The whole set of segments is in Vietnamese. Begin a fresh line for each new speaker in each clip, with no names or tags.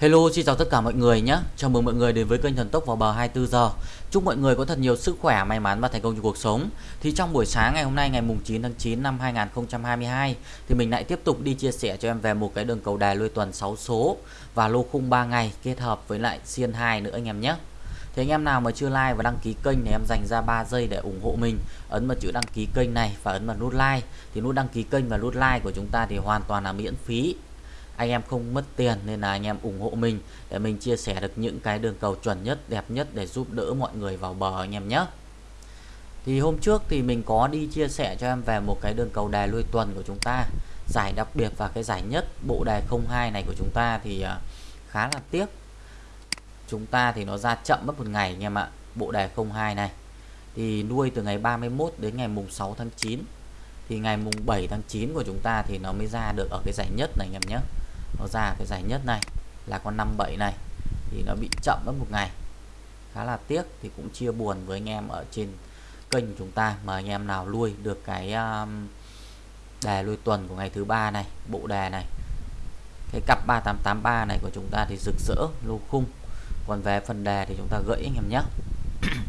Hello, xin chào tất cả mọi người nhé. Chào mừng mọi người đến với kênh Thần Tốc vào bờ 24 giờ. Chúc mọi người có thật nhiều sức khỏe, may mắn và thành công trong cuộc sống. Thì trong buổi sáng ngày hôm nay ngày mùng 9 tháng 9 năm 2022 thì mình lại tiếp tục đi chia sẻ cho em về một cái đường cầu đài lôi tuần 6 số và lô khung 3 ngày kết hợp với lại xiên 2 nữa anh em nhé. Thì anh em nào mà chưa like và đăng ký kênh thì em dành ra 3 giây để ủng hộ mình. Ấn vào chữ đăng ký kênh này và ấn vào nút like. Thì nút đăng ký kênh và nút like của chúng ta thì hoàn toàn là miễn phí anh em không mất tiền nên là anh em ủng hộ mình để mình chia sẻ được những cái đường cầu chuẩn nhất, đẹp nhất để giúp đỡ mọi người vào bờ anh em nhé. Thì hôm trước thì mình có đi chia sẻ cho em về một cái đường cầu đài lui tuần của chúng ta, giải đặc biệt và cái giải nhất bộ đề 02 này của chúng ta thì à, khá là tiếc. Chúng ta thì nó ra chậm mất một ngày anh em ạ, bộ đề 02 này. Thì nuôi từ ngày 31 đến ngày mùng 6 tháng 9 thì ngày mùng 7 tháng 9 của chúng ta thì nó mới ra được ở cái giải nhất này anh em nhé nó ra cái giải nhất này là con 57 này thì nó bị chậm mất một ngày. Khá là tiếc thì cũng chia buồn với anh em ở trên kênh chúng ta mà anh em nào nuôi được cái um, đề nuôi tuần của ngày thứ ba này bộ đề này cái cặp 3883 này của chúng ta thì rực rỡ lô khung. Còn về phần đề thì chúng ta gãy anh em nhé.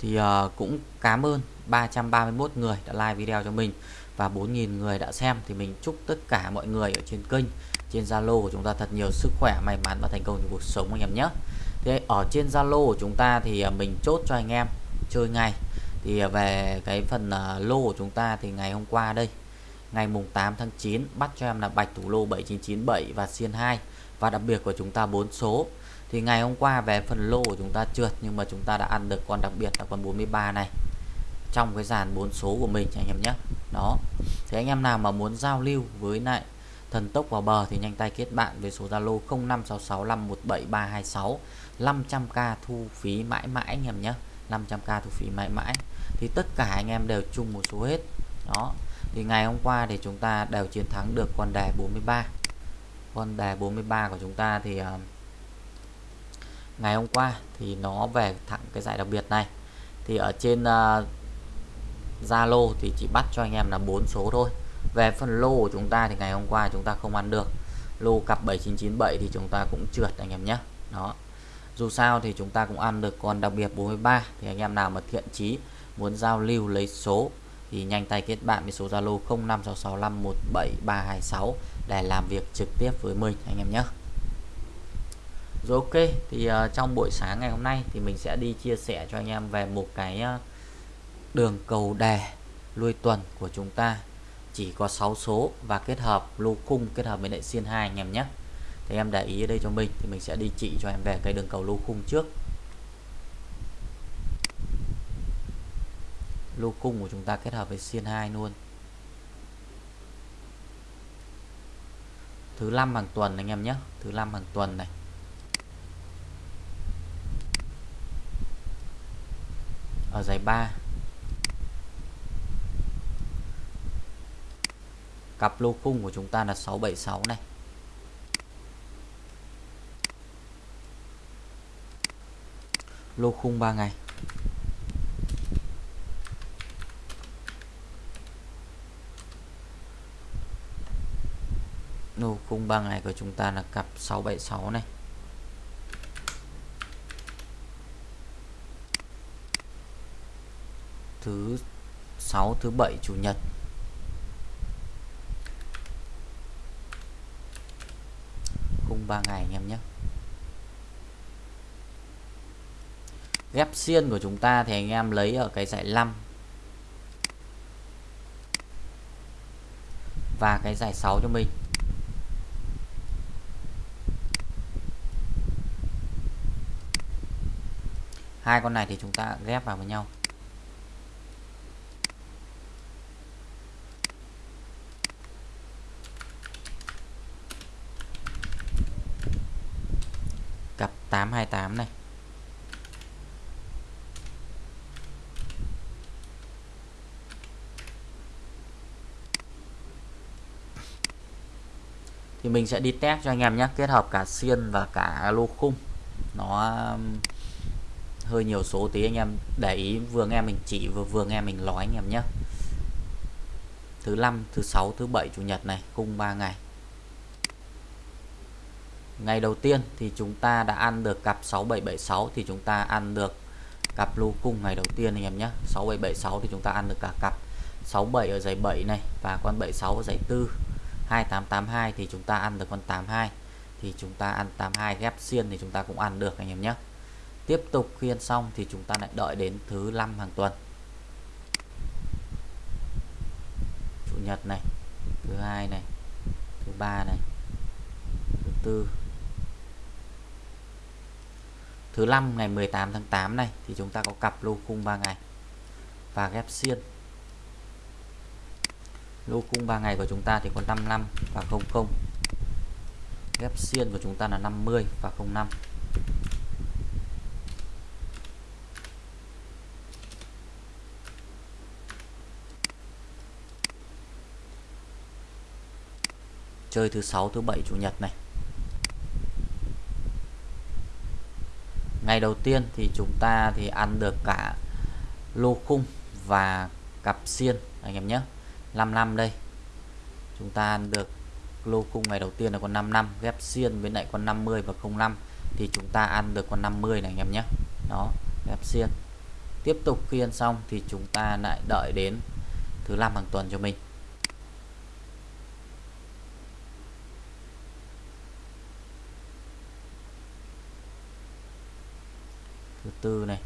Thì uh, cũng cảm ơn 331 người đã like video cho mình và 4.000 người đã xem, thì mình chúc tất cả mọi người ở trên kênh, trên Zalo của chúng ta thật nhiều sức khỏe, may mắn và thành công trong cuộc sống anh em nhé. Thế ở trên Zalo của chúng ta thì à, mình chốt cho anh em chơi ngay. thì à, về cái phần à, lô của chúng ta thì ngày hôm qua đây, ngày mùng 8 tháng 9 bắt cho em là bạch thủ lô 7997 và xiên 2 và đặc biệt của chúng ta bốn số. Thì ngày hôm qua về phần lô của chúng ta trượt, nhưng mà chúng ta đã ăn được con đặc biệt là con 43 này trong cái dàn bốn số của mình anh em nhé. Đó. Thì anh em nào mà muốn giao lưu với lại thần tốc vào bờ thì nhanh tay kết bạn với số Zalo 0566517326 500k thu phí mãi mãi anh em nhé. 500k thu phí mãi mãi. Thì tất cả anh em đều chung một số hết. Đó. Thì ngày hôm qua thì chúng ta đều chiến thắng được con đề 43 con đề 43 của chúng ta thì uh, ngày hôm qua thì nó về thẳng cái giải đặc biệt này. Thì ở trên uh, Zalo thì chỉ bắt cho anh em là bốn số thôi. Về phần lô của chúng ta thì ngày hôm qua chúng ta không ăn được. Lô cặp 7997 thì chúng ta cũng trượt anh em nhé. Đó. Dù sao thì chúng ta cũng ăn được. Con đặc biệt 43 thì anh em nào mà thiện chí muốn giao lưu lấy số thì nhanh tay kết bạn với số Zalo 0566517326 để làm việc trực tiếp với mình anh em nhé. Rồi ok thì uh, trong buổi sáng ngày hôm nay thì mình sẽ đi chia sẻ cho anh em về một cái uh, đường cầu đè lui tuần của chúng ta. Chỉ có 6 số và kết hợp lô khung, kết hợp với lại xiên 2 anh em nhé. Thì em để ý ở đây cho mình, thì mình sẽ đi chỉ cho em về cái đường cầu lô khung trước. Lô khung của chúng ta kết hợp với xiên 2 luôn. Thứ năm hàng tuần anh em nhé, thứ năm hàng tuần này. Ở giải 3 cặp lô khung của chúng ta là 676 này. Lô khung 3 ngày. Lô khung 3 ngày của chúng ta là cặp 676 này. Thứ 6 thứ 7 chủ nhật. Khung 3 ngày anh em nhé. Ghép xiên của chúng ta thì anh em lấy ở cái dạy 5 và cái giải 6 cho mình. Hai con này thì chúng ta ghép vào với nhau. Cặp 828 này. Thì mình sẽ đi test cho anh em nhé, kết hợp cả xiên và cả lô khung. Nó um, hơi nhiều số tí, anh em để ý, vừa nghe mình chỉ vừa vừa nghe mình nói anh em nhé. Thứ năm, thứ sáu, thứ bảy, chủ nhật này, khung 3 ngày ngày đầu tiên thì chúng ta đã ăn được cặp 6776 thì chúng ta ăn được cặp lô cung ngày đầu tiên anh em nhé. 6776 thì chúng ta ăn được cả cặp 67 ở giày 7 này và con 76 ở giày 4 2882 thì chúng ta ăn được con 82 thì chúng ta ăn 82 ghép xiên thì chúng ta cũng ăn được anh em nhé. Tiếp tục khiên xong thì chúng ta lại đợi đến thứ năm hàng tuần. Chủ nhật này, thứ hai này, thứ ba này, thứ tư thứ năm ngày 18 tháng 8 này thì chúng ta có cặp lô khung 3 ngày và ghép xiên. Lô khung 3 ngày của chúng ta thì có 55 và 00 ghép xiên của chúng ta là 50 và 05 chơi thứ sáu, thứ bảy, chủ nhật này. Ngày đầu tiên thì chúng ta thì ăn được cả lô khung và cặp xiên, anh em nhé. 5 năm đây, chúng ta ăn được lô khung ngày đầu tiên là con 5 năm, ghép xiên với lại con 50 và 05 thì chúng ta ăn được con 50 này, anh em nhé. Đó, ghép xiên. Tiếp tục khi ăn xong thì chúng ta lại đợi đến thứ năm hàng tuần cho mình. Thứ tư này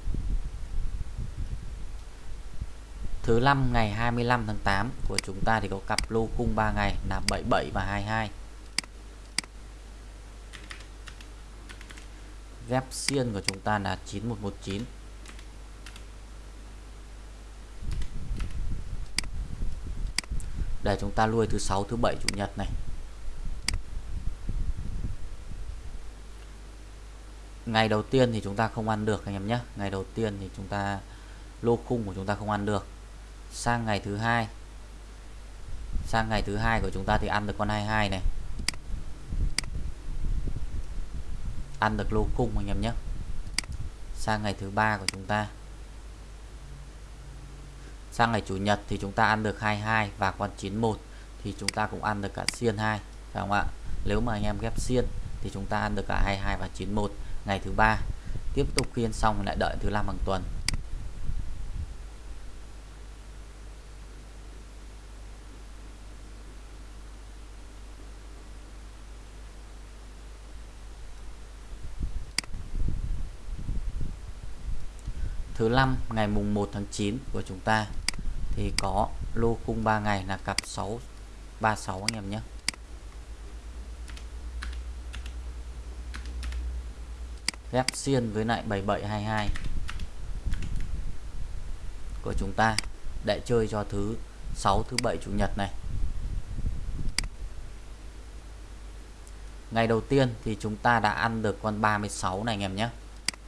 Thứ năm ngày 25 tháng 8 của chúng ta thì có cặp lô khung 3 ngày là 77 và 22. Ghép xiên của chúng ta là 9119. Để chúng ta nuôi thứ sáu, thứ bảy, chủ nhật này. Ngày đầu tiên thì chúng ta không ăn được, anh em nhé. Ngày đầu tiên thì chúng ta, lô khung của chúng ta không ăn được. Sang ngày thứ hai. Sang ngày thứ hai của chúng ta thì ăn được con 22 này. Ăn được lô cung anh em nhé. Sang ngày thứ ba của chúng ta. Sang ngày chủ nhật thì chúng ta ăn được 22 và con 91 thì chúng ta cũng ăn được cả xiên 2 phải không ạ? Nếu mà anh em ghép xiên thì chúng ta ăn được cả 22 và 91 ngày thứ ba. Tiếp tục khiên xong lại đợi thứ năm hàng tuần. Thứ năm, ngày mùng 1 tháng 9 của chúng ta thì có lô cung 3 ngày là cặp 6 36 anh em nhé. Ghép xiên với lại 7722 của chúng ta. Để chơi cho thứ 6 thứ 7 chủ nhật này. Ngày đầu tiên thì chúng ta đã ăn được con 36 này anh em nhé.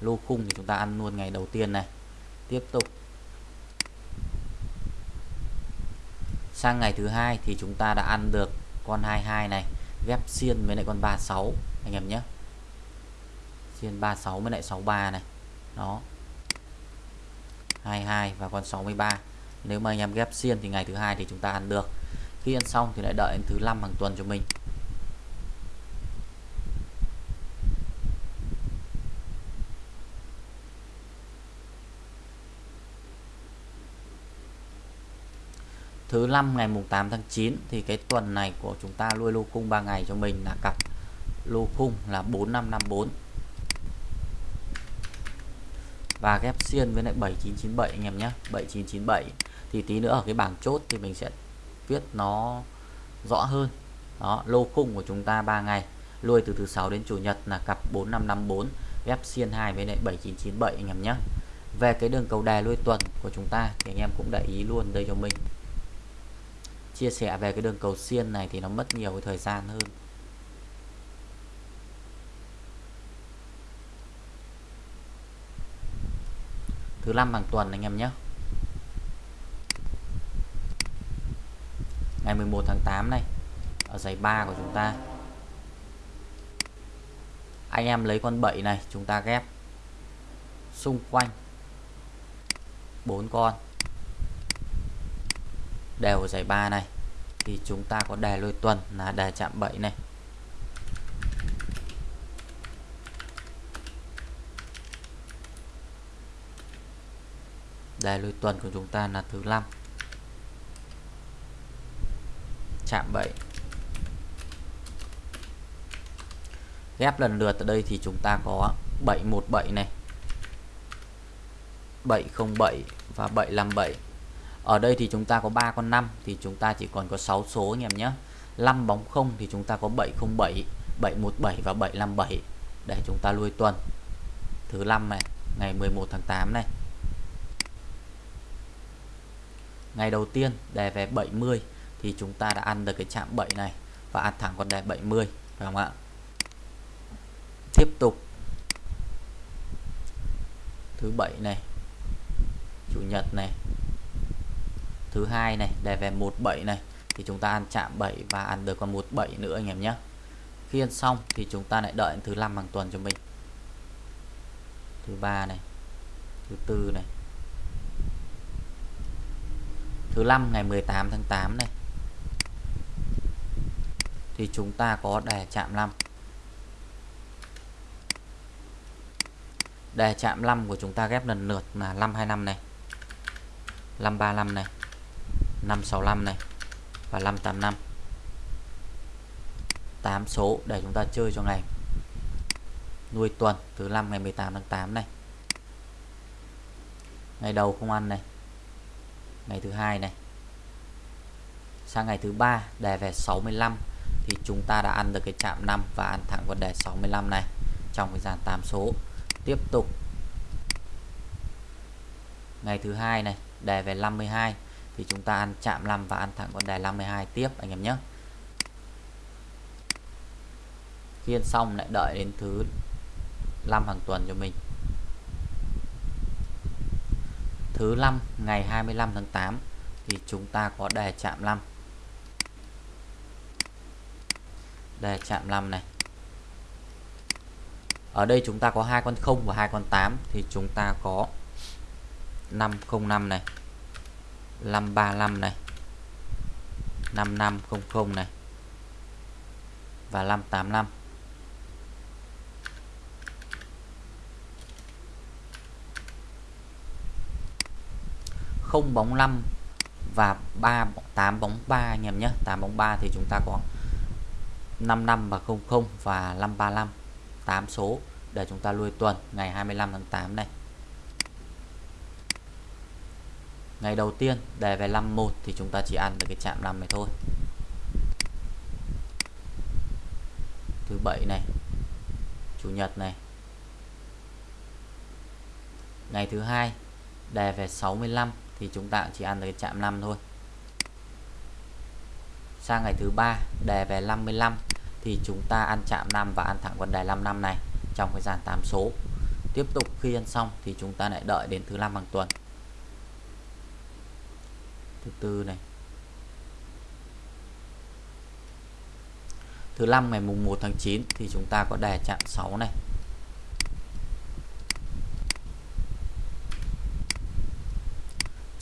Lô khung thì chúng ta ăn luôn ngày đầu tiên này. Tiếp tục. Sang ngày thứ hai thì chúng ta đã ăn được con 22 này, ghép xiên với lại con 36 anh em nhé trên 36 với lại 63 này. Đó. 22 và con 63 nếu mà anh em ghép xiên thì ngày thứ hai thì chúng ta ăn được. Khi ăn xong thì lại đợi đến thứ năm hàng tuần cho mình. Thứ năm ngày mùng 8 tháng 9 thì cái tuần này của chúng ta nuôi lô khung 3 ngày cho mình là cặp lô khung là 4554 và ghép xiên với lại 7997 anh em nhé 7997 thì tí nữa ở cái bảng chốt thì mình sẽ viết nó rõ hơn. Đó, lô khung của chúng ta 3 ngày. Lui từ thứ sáu đến chủ nhật là cặp 4554 ghép xiên 2 với lại 7997 anh em nhé. Về cái đường cầu đề lui tuần của chúng ta thì anh em cũng để ý luôn đây cho mình. Chia sẻ về cái đường cầu xiên này thì nó mất nhiều cái thời gian hơn. Thứ năm hàng tuần anh em nhé. Ngày 11 tháng 8 này, ở giày 3 của chúng ta. Anh em lấy con 7 này, chúng ta ghép xung quanh bốn con. Đều ở giải 3 này, thì chúng ta có đề lôi tuần, là đề chạm 7 này. Đề lui tuần của chúng ta là thứ 5 chạm 7 ghép lần lượt ở đây thì chúng ta có 717 này. 707 và 757 ở đây thì chúng ta có 3 con 5 thì chúng ta chỉ còn có 6 số anh em nhé. 5 bóng 0 thì chúng ta có 707 717 và 757 để chúng ta lui tuần. Thứ 5 này, ngày 11 tháng 8 này. Ngày đầu tiên đề về 70 thì chúng ta đã ăn được cái chạm 7 này và ăn thẳng con đề 70 phải không ạ? Tiếp tục. Thứ bảy này, chủ nhật này. Thứ hai này, đề về 17 này thì chúng ta ăn chạm 7 và ăn được con 17 nữa anh em nhé. Khi ăn xong thì chúng ta lại đợi thứ năm hàng tuần cho mình. Thứ ba này, thứ tư này thứ năm, ngày 18 tháng 8 này. Thì chúng ta có đề chạm 5 đề chạm 5 của chúng ta ghép lần lượt là 525 này 535 này 565 này và 585 8 số để chúng ta chơi cho ngày. Nuôi tuần thứ năm, ngày 18 tháng 8 này. Ngày đầu không ăn này ngày thứ hai này. Sang ngày thứ ba, đề về 65 thì chúng ta đã ăn được cái chạm 5 và ăn thẳng con đề 65 này trong cái dàn 8 số. Tiếp tục. Ngày thứ hai này, đề về 52 thì chúng ta ăn chạm 5 và ăn thẳng con đề 52 tiếp, anh em nhé. Khi ăn xong lại đợi đến thứ 5 hàng tuần cho mình. Thứ 5 ngày 25 tháng 8 thì chúng ta có đề chạm 5 đề chạm 5 này. Ở đây chúng ta có hai con 0 và hai con 8 thì chúng ta có 505 này 535 này 5500 này, và 585 0 bóng 5 và 3 8 bóng 3 anh em nhé. 8 bóng 3 thì chúng ta có 55 và 00 và 535 8 số để chúng ta lui tuần, ngày 25 tháng 8 này. Ngày đầu tiên đề về 51 thì chúng ta chỉ ăn được cái chạm 5 này thôi. Thứ bảy này, chủ nhật này. Ngày thứ hai đề về 65 thì chúng ta chỉ ăn được cái chạm 5 thôi. Sang ngày thứ ba, đề về 55 thì chúng ta ăn chạm 5 và ăn thẳng con đề 55 này trong cái dàn 8 số. Tiếp tục khi ăn xong thì chúng ta lại đợi đến thứ năm hàng tuần. Thứ tư này. Thứ năm ngày mùng 1 tháng 9 thì chúng ta có đề chạm 6 này.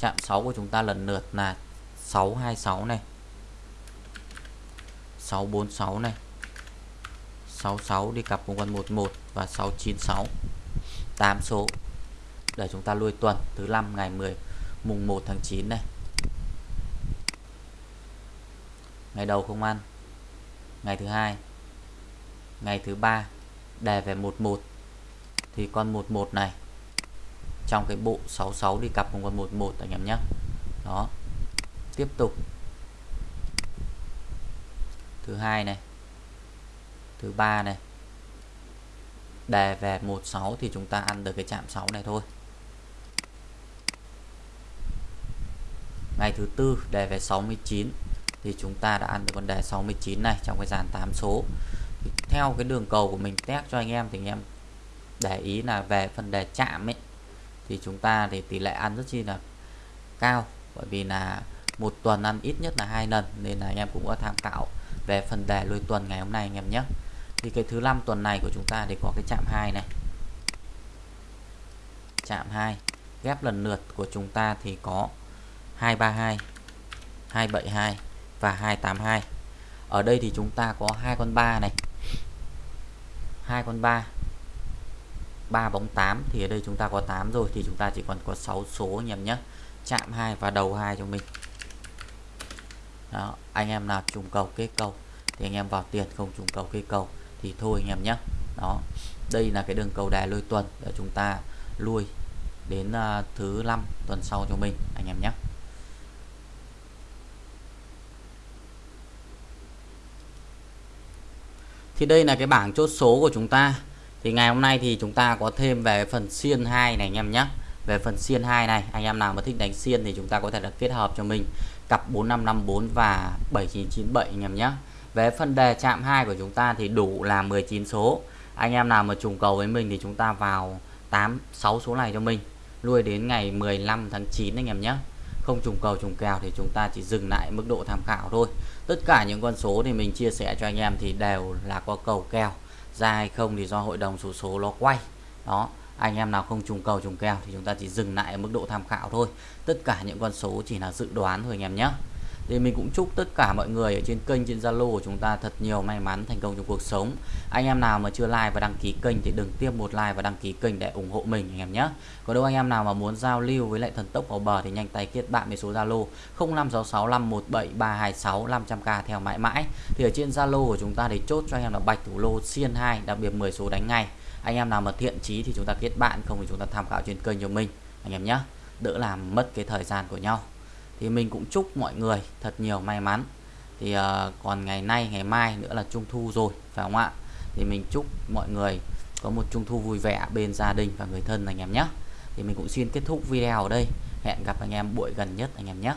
Chạm 6 của chúng ta lần lượt là 626 này 646 này 66 đi cặp cùng con 11 và 696 8 số để chúng ta lui tuần thứ 5 ngày 10 mùng 1 tháng 9 này. Ngày đầu không ăn, ngày thứ hai, ngày thứ ba đề về 11 thì con 11 này trong cái bộ 66 đi cặp cùng con 11 anh em nhé. Đó. Tiếp tục. Thứ hai này. Thứ ba này. Đề về 16 thì chúng ta ăn được cái chạm 6 này thôi. Ngày thứ tư đề về 69 thì chúng ta đã ăn được con đề 69 này trong cái dàn 8 số. Thì theo cái đường cầu của mình test cho anh em thì anh em để ý là về phần đề chạm ấy thì chúng ta thì tỷ lệ ăn rất chi là cao, bởi vì là một tuần ăn ít nhất là hai lần, nên là anh em cũng có tham khảo về phần đề lôi tuần ngày hôm nay anh em nhé. Thì cái thứ năm tuần này của chúng ta thì có cái chạm 2 này. Chạm 2 ghép lần lượt của chúng ta thì có 232 272 và 282 ở đây thì chúng ta có hai con 3 này. Hai con 3 3 bóng 8 thì ở đây chúng ta có 8 rồi thì chúng ta chỉ còn có 6 số anh em nhé. Chạm 2 và đầu 2 cho mình. Đó anh em nào trùng cầu kết cầu thì anh em vào tiền không trùng cầu kết cầu thì thôi anh em nhé. Đó đây là cái đường cầu đài lôi tuần để chúng ta lui đến uh, thứ năm tuần sau cho mình anh em nhé. Thì đây là cái bảng chốt số của chúng ta thì ngày hôm nay thì chúng ta có thêm về phần xiên 2 này anh em nhé. Về phần xiên 2 này, anh em nào mà thích đánh xiên thì chúng ta có thể là kết hợp cho mình. Cặp 4554 và 7997 anh em nhé. Về phần đề chạm 2 của chúng ta thì đủ là 19 số. Anh em nào mà trùng cầu với mình thì chúng ta vào 8 6 số này cho mình. Nuôi đến ngày 15 tháng 9 anh em nhé. Không trùng cầu trùng kèo thì chúng ta chỉ dừng lại mức độ tham khảo thôi. Tất cả những con số thì mình chia sẻ cho anh em thì đều là có cầu kèo ra hay không thì do hội đồng số số nó quay. Đó, anh em nào không trùng cầu, trùng kèo thì chúng ta chỉ dừng lại ở mức độ tham khảo thôi. Tất cả những con số chỉ là dự đoán thôi anh em nhé thì mình cũng chúc tất cả mọi người ở trên kênh, trên Zalo của chúng ta thật nhiều may mắn thành công trong cuộc sống. Anh em nào mà chưa like và đăng ký kênh thì đừng tiếp một like và đăng ký kênh để ủng hộ mình, anh em nhé. Còn đâu anh em nào mà muốn giao lưu với lại thần tốc vào bờ thì nhanh tay kết bạn với số Zalo 0566517326 500k theo mãi mãi. Thì ở trên Zalo của chúng ta thì chốt cho anh em là bạch thủ lô xiên 2 đặc biệt 10 số đánh ngay. Anh em nào mà thiện chí thì chúng ta kết bạn, không thì chúng ta tham khảo trên kênh cho mình, anh em nhé. Đỡ làm mất cái thời gian của nhau thì mình cũng chúc mọi người thật nhiều may mắn. Thì uh, còn ngày nay ngày mai nữa là trung thu rồi phải không ạ? Thì mình chúc mọi người có một trung thu vui vẻ bên gia đình và người thân anh em nhé. Thì mình cũng xin kết thúc video ở đây. Hẹn gặp anh em buổi gần nhất anh em nhé.